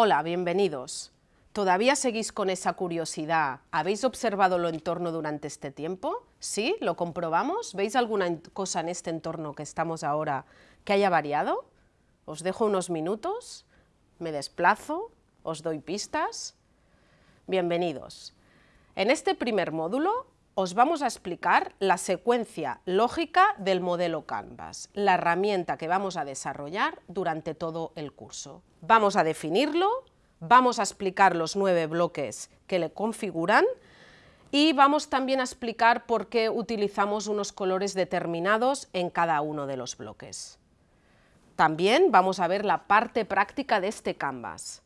Hola, bienvenidos. ¿Todavía seguís con esa curiosidad? ¿Habéis observado lo entorno durante este tiempo? ¿Sí? ¿Lo comprobamos? ¿Veis alguna cosa en este entorno que estamos ahora que haya variado? Os dejo unos minutos, me desplazo, os doy pistas. Bienvenidos. En este primer módulo os vamos a explicar la secuencia lógica del modelo Canvas, la herramienta que vamos a desarrollar durante todo el curso. Vamos a definirlo, vamos a explicar los nueve bloques que le configuran y vamos también a explicar por qué utilizamos unos colores determinados en cada uno de los bloques. También vamos a ver la parte práctica de este Canvas,